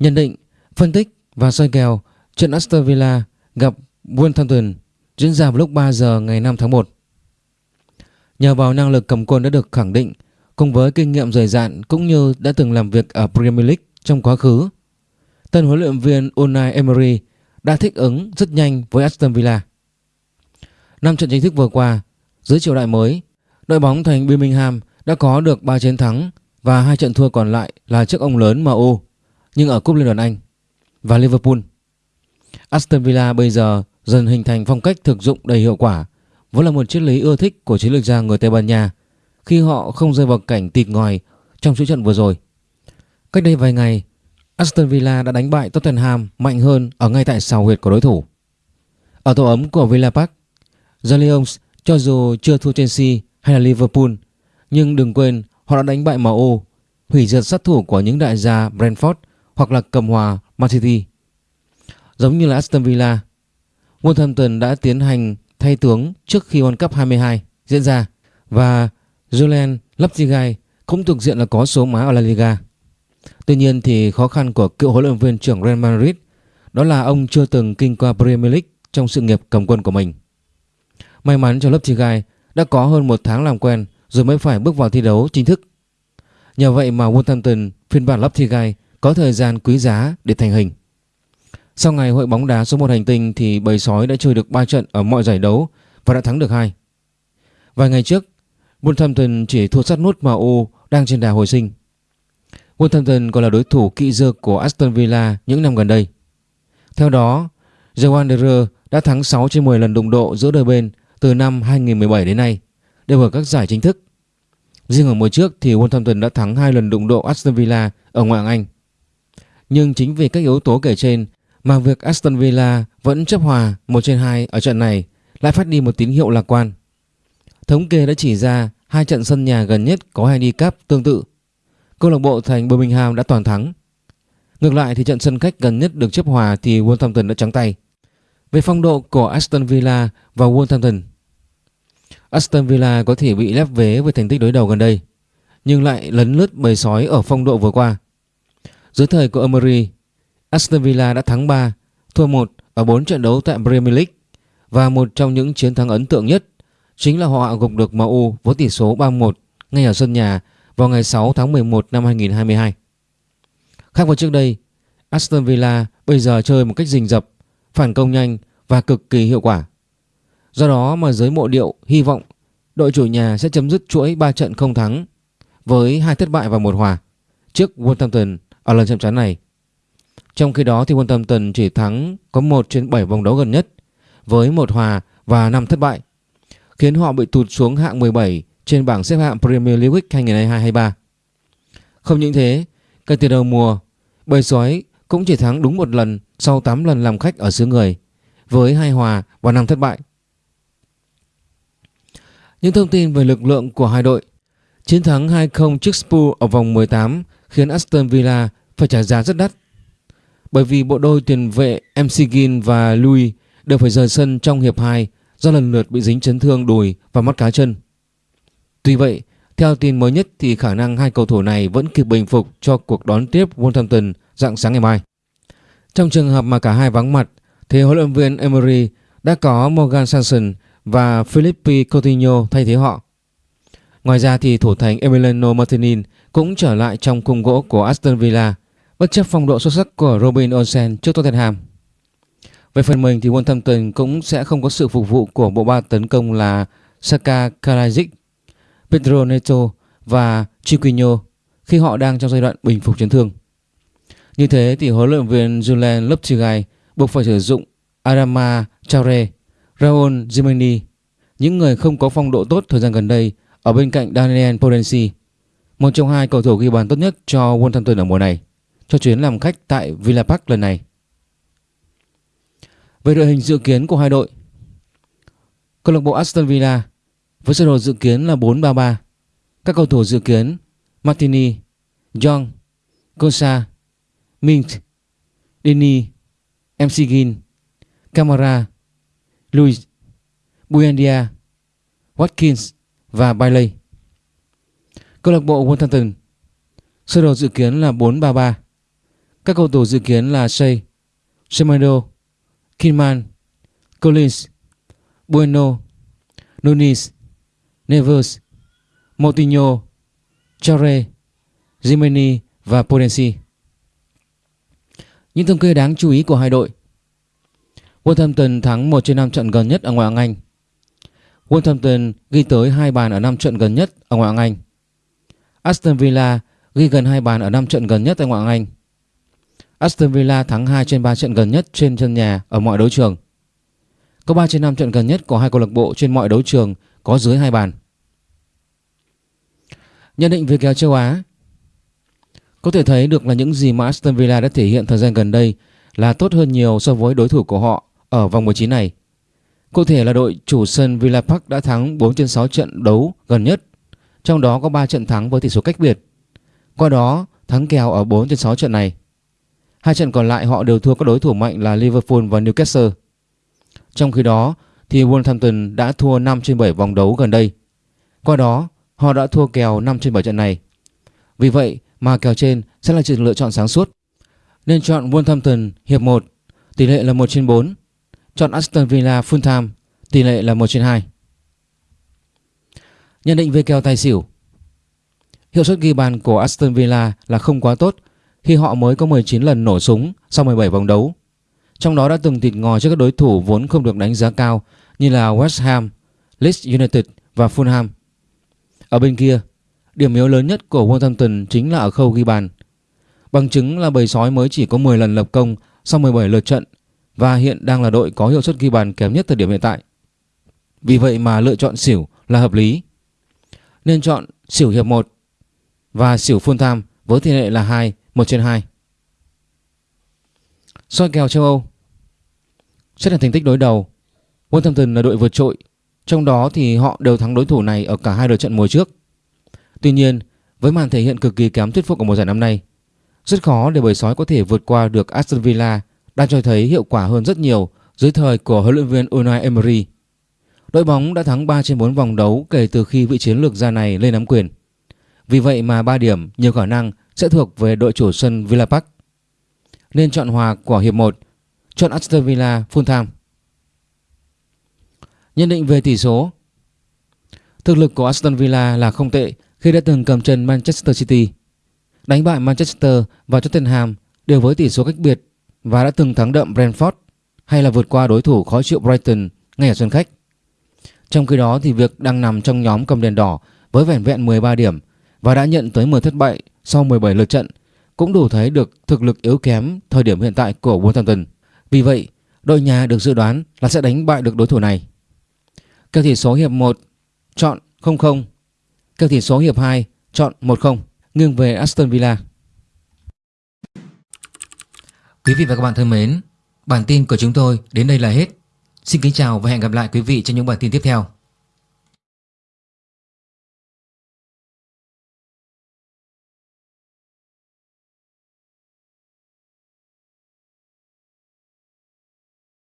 Nhận định, phân tích và soi kèo trận Aston Villa gặp Wolverhampton diễn ra vào lúc 3 giờ ngày 5 tháng 1. Nhờ vào năng lực cầm quân đã được khẳng định cùng với kinh nghiệm dày dạn cũng như đã từng làm việc ở Premier League trong quá khứ, tân huấn luyện viên Unai Emery đã thích ứng rất nhanh với Aston Villa. Năm trận chính thức vừa qua, dưới triều đại mới, đội bóng thành Birmingham đã có được 3 chiến thắng và hai trận thua còn lại là trước ông lớn MU nhưng ở cúp Liên đoàn Anh và Liverpool. Aston Villa bây giờ dần hình thành phong cách thực dụng đầy hiệu quả, vốn là một triết lý ưa thích của chiến lược gia người Tây Ban Nha khi họ không rơi vào cảnh tịt ngòi trong chuỗi trận vừa rồi. Cách đây vài ngày, Aston Villa đã đánh bại Tottenham mạnh hơn ở ngay tại sào huyệt của đối thủ. Ở tổ ấm của Villa Park, The Lions cho dù chưa thua Chelsea hay là Liverpool, nhưng đừng quên họ đã đánh bại MU, hủy diệt sát thủ của những đại gia Brentford hoặc là cầm hòa Man City. Giống như là Aston Villa, Wolverhampton đã tiến hành thay tướng trước khi World Cup 22 diễn ra và Julian Lopetegui cũng thuộc diện là có số má ở La Liga. Tuy nhiên thì khó khăn của cựu huấn luyện viên trưởng Real Madrid đó là ông chưa từng kinh qua Premier League trong sự nghiệp cầm quân của mình. May mắn cho Lopetegui đã có hơn một tháng làm quen rồi mới phải bước vào thi đấu chính thức. Nhờ vậy mà Wolverhampton phiên bản Lopetegui có thời gian quý giá để thành hình. Sau ngày hội bóng đá số 1 hành tinh thì bầy sói đã chơi được 3 trận ở mọi giải đấu và đã thắng được hai. Vài ngày trước, Wolverhampton chỉ thua sát nút MU đang trên đà hồi sinh. Wolverhampton còn là đối thủ kỵ dơ của Aston Villa những năm gần đây. Theo đó, The Wanderer đã thắng 6 trên 10 lần đụng độ giữa đôi bên từ năm 2017 đến nay, đều ở các giải chính thức. Riêng ở mùa trước thì Wolverhampton đã thắng 2 lần đụng độ Aston Villa ở ngoại hạng Anh. Nhưng chính vì các yếu tố kể trên mà việc Aston Villa vẫn chấp hòa 1 trên 2 ở trận này lại phát đi một tín hiệu lạc quan. Thống kê đã chỉ ra hai trận sân nhà gần nhất có handicap tương tự. Câu lạc bộ thành Birmingham đã toàn thắng. Ngược lại thì trận sân khách gần nhất được chấp hòa thì Wolverhampton đã trắng tay. Về phong độ của Aston Villa và Wolverhampton Aston Villa có thể bị lép vế với thành tích đối đầu gần đây, nhưng lại lấn lướt bầy sói ở phong độ vừa qua. Dưới thời của Emery, Aston Villa đã thắng 3, thua 1 ở 4 trận đấu tại Premier League và một trong những chiến thắng ấn tượng nhất chính là họ hạ gục được MU với tỷ số 3-1 ngay ở sân nhà vào ngày 6 tháng 11 năm 2022. Khác với trước đây, Aston Villa bây giờ chơi một cách rình rập, phản công nhanh và cực kỳ hiệu quả. Do đó mà giới mộ điệu hy vọng đội chủ nhà sẽ chấm dứt chuỗi 3 trận không thắng với hai thất bại và một hòa trước Wolverhampton ở lần chạm trán này. Trong khi đó thì Wolverhampton chỉ thắng có 1 trên 7 vòng đấu gần nhất với một hòa và 5 thất bại, khiến họ bị tụt xuống hạng 17 trên bảng xếp hạng Premier League 2022-23. Không những thế, kể từ đầu mùa, bầy sói cũng chỉ thắng đúng một lần sau 8 lần làm khách ở xứ người với hai hòa và 5 thất bại. Những thông tin về lực lượng của hai đội Chiến thắng 2-0 trước Spurs ở vòng 18 khiến Aston Villa phải trả giá rất đắt. Bởi vì bộ đôi tiền vệ Mcginn và Louis đều phải rời sân trong hiệp 2 do lần lượt bị dính chấn thương đùi và mắt cá chân. Tuy vậy, theo tin mới nhất thì khả năng hai cầu thủ này vẫn kịp bình phục cho cuộc đón tiếp Wolverhampton dạng sáng ngày mai. Trong trường hợp mà cả hai vắng mặt thì huấn luyện viên Emery đã có Morgan Sanson và Philippe Coutinho thay thế họ. Ngoài ra thì thủ thành Emiliano Martinin cũng trở lại trong khung gỗ của Aston Villa bất chấp phong độ xuất sắc của Robin Olsen trước Tottenham. Về phần mình thì Wolverhampton cũng sẽ không có sự phục vụ của bộ ba tấn công là Saka Karadzic, Pedro Neto và Chiquinho khi họ đang trong giai đoạn bình phục chấn thương. Như thế thì huấn luyện viên Julian Lopetegui buộc phải sử dụng Adama Traore, Raul Jimeni, những người không có phong độ tốt thời gian gần đây ở bên cạnh Daniel Podensi, một trong hai cầu thủ ghi bàn tốt nhất cho Wolverhampton ở mùa này, cho chuyến làm khách tại Villa Park lần này. Về đội hình dự kiến của hai đội, câu lạc bộ Aston Villa với sơ đồ dự kiến là 4-3-3. Các cầu thủ dự kiến Martini, Young, Kosa, Mint, Dini, MC Gin, Camara, Luis, Buendia, Watkins, và Bailey. Câu lạc bộ Wolverhampton sơ đồ dự kiến là 4-3-3. Các cầu thủ dự kiến là Shea, Semedo, Kinman, Collins, Bueno, Nunes, Neves, Moutinho, Chare, Jimeni và Potensi. Những thống kê đáng chú ý của hai đội Wolverhampton thắng 1 trên 5 trận gần nhất ở ngoại hạng Anh. Wolverhampton ghi tới 2 bàn ở 5 trận gần nhất ở ngoại hạng Anh. Aston Villa ghi gần 2 bàn ở 5 trận gần nhất tại ngoại hạng Anh. Aston Villa thắng 2 trên 3 trận gần nhất trên sân nhà ở mọi đấu trường. Có 3 trên 5 trận gần nhất của hai câu lạc bộ trên mọi đấu trường có dưới 2 bàn. Nhận định về kèo châu Á, Có thể thấy được là những gì mà Aston Villa đã thể hiện thời gian gần đây là tốt hơn nhiều so với đối thủ của họ ở vòng 19 này. Cụ thể là đội chủ sân Villa Park đã thắng 4 trên 6 trận đấu gần nhất, trong đó có 3 trận thắng với tỷ số cách biệt. Qua đó, thắng kèo ở 4 trên 6 trận này. Hai trận còn lại họ đều thua các đối thủ mạnh là Liverpool và Newcastle. Trong khi đó, thì Wolverhampton đã thua 5 trên 7 vòng đấu gần đây. Qua đó, họ đã thua kèo 5 trên 7 trận này. Vì vậy mà kèo trên sẽ là sự lựa chọn sáng suốt. Nên chọn Wolverhampton hiệp 1, tỷ lệ là 1 trên 4. Chọn Aston Villa full time, tỷ lệ là 1 trên 2. Nhận định về kèo tài xỉu Hiệu suất ghi bàn của Aston Villa là không quá tốt khi họ mới có 19 lần nổ súng sau 17 vòng đấu. Trong đó đã từng thịt ngò trước các đối thủ vốn không được đánh giá cao như là West Ham, Leeds United và Fulham. Ở bên kia, điểm yếu lớn nhất của Wolverhampton chính là ở khâu ghi bàn. Bằng chứng là bầy sói mới chỉ có 10 lần lập công sau 17 lượt trận và hiện đang là đội có hiệu suất ghi bàn kém nhất thời điểm hiện tại. Vì vậy mà lựa chọn xỉu là hợp lý. Nên chọn xỉu hiệp 1 và xỉu full time với tỷ lệ là 2, 1 trên 2. Soi kèo châu Âu Xét là thành tích đối đầu Wolverhampton là đội vượt trội Trong đó thì họ đều thắng đối thủ này ở cả hai đợt trận mùa trước Tuy nhiên với màn thể hiện cực kỳ kém thuyết phục của mùa giải năm nay rất khó để bầy sói có thể vượt qua được Aston Villa đang cho thấy hiệu quả hơn rất nhiều dưới thời của huấn luyện viên Unai Emery. Đội bóng đã thắng 3 trên 4 vòng đấu kể từ khi vị chiến lược gia này lên nắm quyền. Vì vậy mà 3 điểm nhiều khả năng sẽ thuộc về đội chủ sân Villa Park. Nên chọn hòa của hiệp 1, chọn Aston Villa full time. Nhận định về tỷ số Thực lực của Aston Villa là không tệ khi đã từng cầm chân Manchester City đánh bại Manchester và Tottenham đều với tỷ số cách biệt và đã từng thắng đậm Brentford hay là vượt qua đối thủ khó chịu Brighton ngay ở sân khách. Trong khi đó thì việc đang nằm trong nhóm cầm đèn đỏ với vẻn vẹn 13 điểm và đã nhận tới 10 thất bại sau 17 lượt trận cũng đủ thấy được thực lực yếu kém thời điểm hiện tại của Wolverhampton. Vì vậy, đội nhà được dự đoán là sẽ đánh bại được đối thủ này. Kèo tỷ số hiệp 1 chọn 0-0, kèo tỷ số hiệp 2 chọn 1-0 nghiêng về Aston Villa. Quý vị và các bạn thân mến, bản tin của chúng tôi đến đây là hết. Xin kính chào và hẹn gặp lại quý vị trong những bản tin tiếp theo.